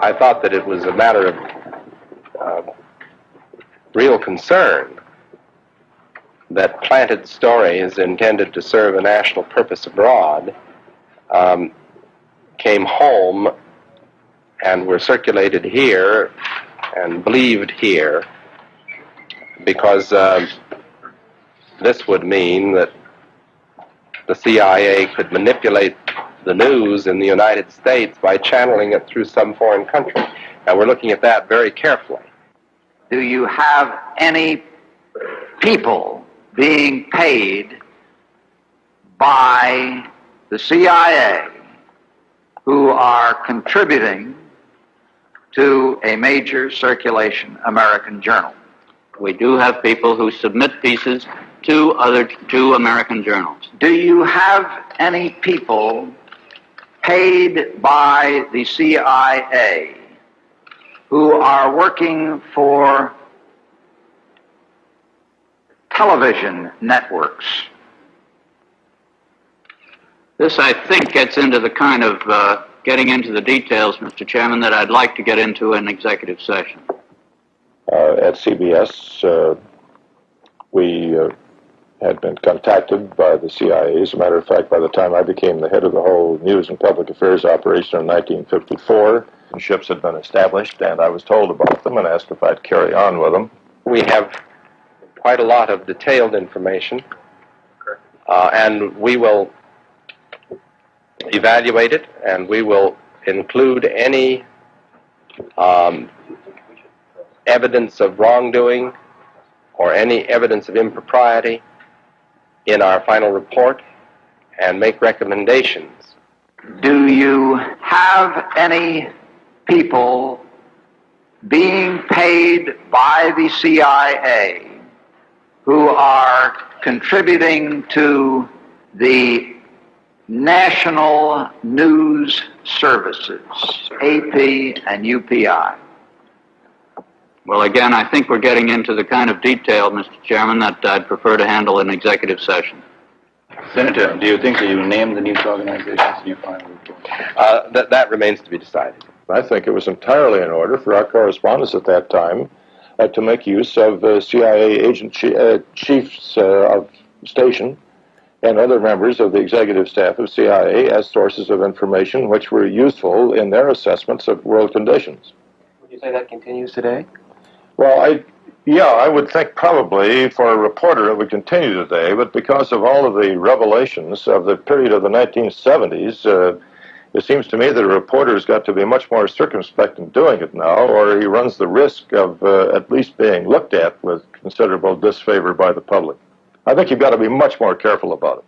I thought that it was a matter of uh, real concern that planted stories intended to serve a national purpose abroad um, came home and were circulated here and believed here because uh, this would mean that the CIA could manipulate the news in the United States by channeling it through some foreign country. And we're looking at that very carefully. Do you have any people being paid by the CIA who are contributing to a major circulation American journal? We do have people who submit pieces to other two American journals. Do you have any people paid by the CIA who are working for television networks? This, I think, gets into the kind of uh, getting into the details, Mr. Chairman, that I'd like to get into in executive session. Uh, at CBS, uh, we uh, had been contacted by the CIA. As a matter of fact, by the time I became the head of the whole news and public affairs operation in 1954, ships had been established, and I was told about them and asked if I'd carry on with them. We have quite a lot of detailed information, uh, and we will evaluate it, and we will include any um, evidence of wrongdoing or any evidence of impropriety in our final report and make recommendations. Do you have any people being paid by the CIA who are contributing to the national news services, AP and UPI? Well, again, I think we're getting into the kind of detail, Mr. Chairman, that I'd prefer to handle in executive session. Senator, do you think that you named the news organizations in your final report? Uh, that, that remains to be decided. I think it was entirely in order for our correspondents at that time uh, to make use of uh, CIA agent chi- uh, chiefs uh, of station and other members of the executive staff of CIA as sources of information which were useful in their assessments of world conditions. Would you say that continues today? Well, I yeah, I would think probably for a reporter it would continue today, but because of all of the revelations of the period of the 1970s, uh, it seems to me that a reporter's got to be much more circumspect in doing it now, or he runs the risk of uh, at least being looked at with considerable disfavor by the public. I think you've got to be much more careful about it.